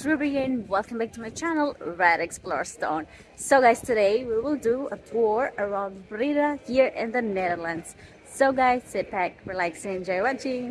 Is Ruby and welcome back to my channel Red Explore Stone. So guys, today we will do a tour around Breda here in the Netherlands. So guys, sit back, relax and enjoy watching.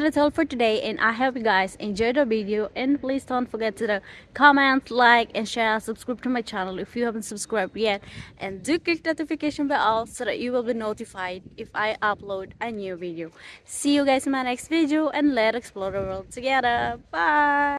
That's all for today and i hope you guys enjoyed the video. And please don't forget to comment like and share subscribe to my channel if you haven't subscribed yet. And do click the notification bell so that you will be notified if i upload a new video. See you guys in my next video and let's explore the world together. Bye